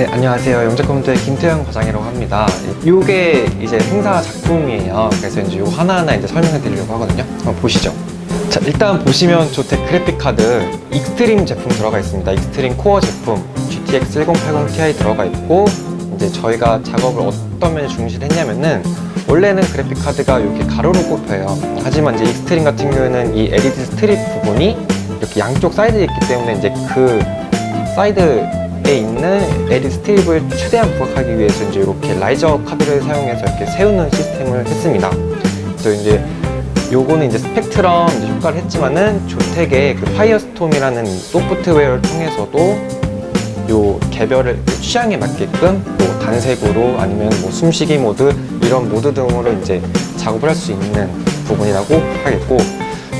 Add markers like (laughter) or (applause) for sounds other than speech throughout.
네, 안녕하세요. 영재컴퓨터의 김태형 과장이라고 합니다. 이게 이제 행사 작품이에요. 그래서 이제 요 하나하나 이제 설명해 드리려고 하거든요. 한번 보시죠. 자, 일단 보시면 ZOTAC 그래픽 카드 Extreme 제품 들어가 있습니다. Extreme 코어 제품 GTX 1080 Ti 들어가 있고 이제 저희가 작업을 어떤 면에 중시를 했냐면은 원래는 그래픽 카드가 이렇게 가로로 꼽혀요. 하지만 이제 Extreme 같은 경우에는 이 LED strip 부분이 이렇게 양쪽 사이드에 있기 때문에 이제 그 사이드 에 있는 LED strip을 최대한 부각하기 위해서 이제 이렇게 riser 카드를 사용해서 이렇게 세우는 시스템을 했습니다. 그래서 이제 요거는 이제 스펙트럼 이제 효과를 했지만은 ZOTAC의 그 FireStorm이라는 소프트웨어를 통해서도 요 개별을 취향에 맞게끔 뭐 단색으로 아니면 뭐 숨쉬기 모드 이런 모드 등으로 이제 작업을 할 수 있는 부분이라고 하겠고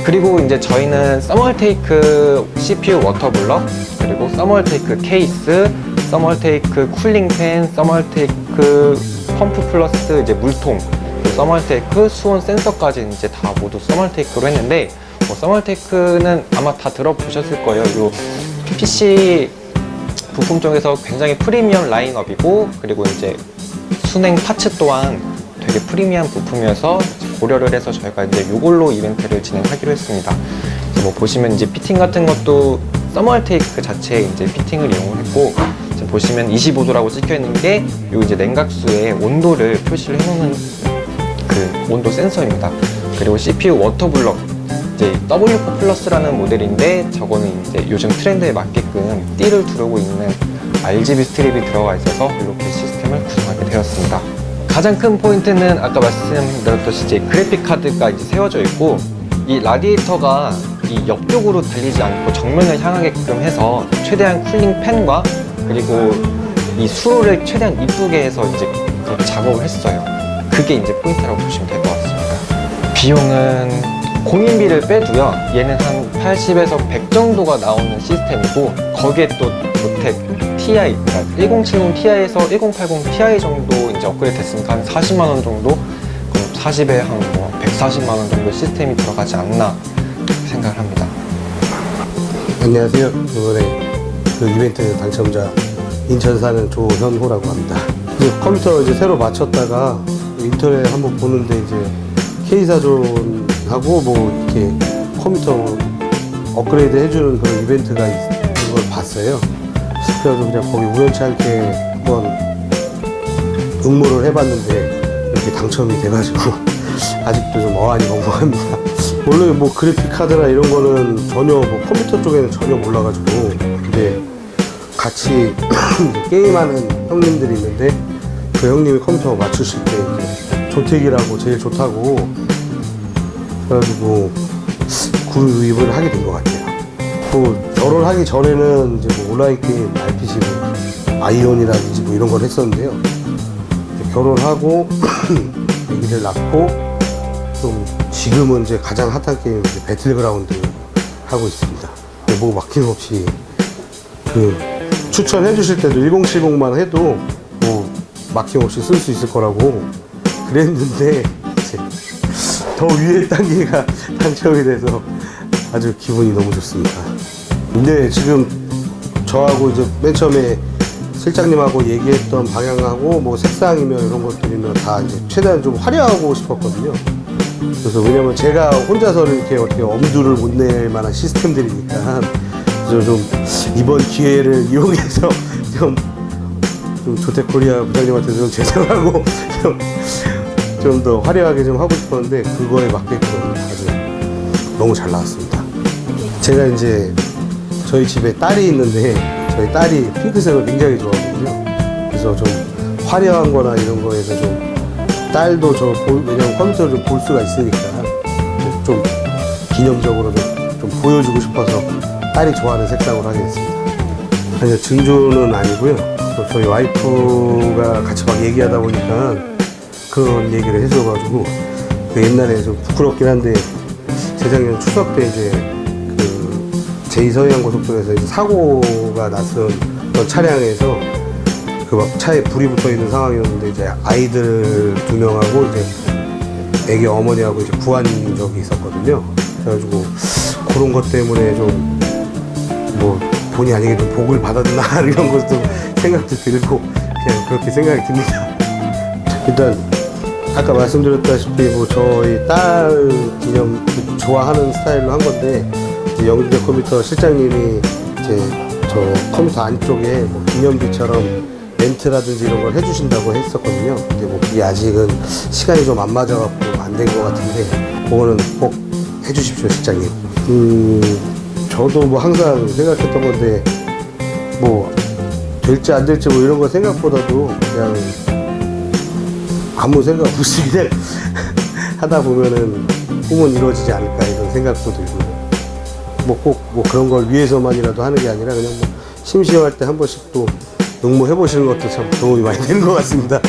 그리고 이제 저희는 Thermaltake CPU water block 그리고 Thermaltake 케이스 Thermaltake cooling fan Thermaltake 펌프 플러스 이제 물통 Thermaltake 수온 센서까지 이제 다 모두 Thermaltake로 했는데 뭐 Thermaltake는 아마 다 들어보셨을 거예요. 요 PC 부품 쪽에서 굉장히 프리미엄 라인업이고 그리고 이제 수냉 parts 또한 되게 프리미엄 부품이어서 고려를 해서 저희가 이제 이걸로 이벤트를 진행하기로 했습니다. 뭐 보시면 이제 피팅 같은 것도 Thermaltake 자체에 이제 fitting을 이용을 했고 보시면 25도라고 찍혀 있는 게 요 이제 냉각수의 온도를 표시를 해놓는 그 온도 센서입니다. 그리고 CPU water block 이제 W4 Plus라는 모델인데 저거는 이제 요즘 트렌드에 맞게끔 띠를 두르고 있는 RGB strip이 들어가 있어서 이렇게 시스템을 구성하게 되었습니다. 가장 큰 포인트는 아까 말씀드렸듯이 이제 그래픽 카드가 이제 세워져 있고 이 라디에이터가 이 옆쪽으로 달리지 않고 정면을 향하게끔 해서 최대한 cooling fan과 그리고 이 수로를 최대한 이쁘게 해서 이제 작업을 했어요. 그게 이제 포인트라고 보시면 될 것 같습니다. 비용은 공임비를 빼도요. 얘는 한 80에서 100 정도가 나오는 시스템이고 거기에 또 ZOTAC TI, 그러니까 1070 Ti에서 1080 Ti 정도 이제 업그레이드 됐으니까 한 40만 원 정도, 그럼 40에 한뭐 140만 원 정도 시스템이 들어가지 않나 생각을 합니다. 안녕하세요. 이번에 그 이벤트 당첨자 인천 사는 조현호라고 합니다. 이제 컴퓨터 이제 새로 맞췄다가 인터넷 한번 보는데 이제 K사존 하고 뭐 이렇게 컴퓨터 업그레이드 해주는 그런 이벤트가 있는 걸 봤어요. 그래서 그냥 거기 우연치 않게 한번 응모를 해봤는데 이렇게 당첨이 돼가지고 (laughs) 아직도 좀 어안이 멍멍합니다. 원래 뭐 그래픽 카드나 이런 거는 전혀 뭐 컴퓨터 쪽에는 전혀 몰라가지고 근데 같이 (clears throat) 게임하는 형님들이 있는데 그 형님이 컴퓨터 맞추실 때 조택이라고 제일 좋다고 그래가지고 구입을 하게 된 것 같아요. 뭐 결혼하기 전에는 이제 뭐 온라인 게임 RPG 뭐 아이온이라든지 뭐 이런 걸 했었는데요. 결혼하고 (clears throat) 아기를 낳고 좀 지금은 이제 가장 핫한 게임 이제 배틀그라운드 하고 있습니다. 뭐 막힘없이 그 추천해 주실 때도 1070만 해도 뭐 막힘없이 쓸 수 있을 거라고 그랬는데 더 위에 단계가 (laughs) 당첨이 돼서 아주 기분이 너무 좋습니다. 근데 지금 저하고 이제 맨 처음에 실장님하고 얘기했던 방향하고 뭐 색상이며 이런 것들이면 다 이제 최대한 좀 화려하고 싶었거든요. 그래서 왜냐면 제가 혼자서 이렇게 어떻게 엄두를 못 낼 만한 시스템들이니까 그래서 좀 이번 기회를 (laughs) 이용해서 좀, 좀 조태코리아 부장님한테 좀 죄송하고 (laughs) 좀 더 화려하게 좀 하고 싶었는데 그거에 맞게끔 아주 너무 잘 나왔습니다. 제가 이제 저희 집에 딸이 있는데 저희 딸이 핑크색을 굉장히 좋아하거든요. 그래서 좀 화려한 거나 이런 거에서 좀 딸도 저 보- 왜냐면 컴퓨터를 좀 볼 수가 있으니까 좀 기념적으로 좀, 좀 보여주고 싶어서 딸이 좋아하는 색상으로 하게 됐습니다. 아니요 증조는 아니고요. 또 저희 와이프가 같이 막 얘기하다 보니까 그런 얘기를 해줘가지고 그 옛날에 좀 부끄럽긴 한데 재작년 추석 때 이제 그 제2서해안 고속도로에서 사고가 났던 차량에서 그 막 차에 불이 붙어 있는 상황이었는데 이제 아이들 두 명하고 이제 애기 어머니하고 이제 구한 적이 있었거든요. 그래가지고 그런 것 때문에 좀 뭐 본의 아니게 좀 복을 받았나 (laughs) 이런 것도 생각도 들고 그냥 그렇게 생각이 듭니다. (laughs) 일단 아까 말씀드렸다시피 뭐 저희 딸 기념 그 좋아하는 스타일로 한 건데 영준대 컴퓨터 실장님이 이제 저 컴퓨터 안쪽에 뭐 기념비처럼 멘트라든지 이런 걸 해주신다고 했었거든요. 근데 뭐 그게 아직은 시간이 좀 안 맞아갖고 안 된 것 같은데 그거는 꼭 해주십시오, 실장님. 음, 저도 뭐 항상 생각했던 건데 뭐 될지 안 될지 뭐 이런 거 생각보다도 그냥 아무 생각 없이 그냥 (laughs) 하다 보면은 꿈은 이루어지지 않을까 이런 생각도 들고 뭐꼭뭐 그런 걸 위해서만이라도 하는 게 아니라 그냥 뭐 심심할 때 한 번씩 또 응모해 보시는 것도 참 도움이 많이 되는 것 같습니다.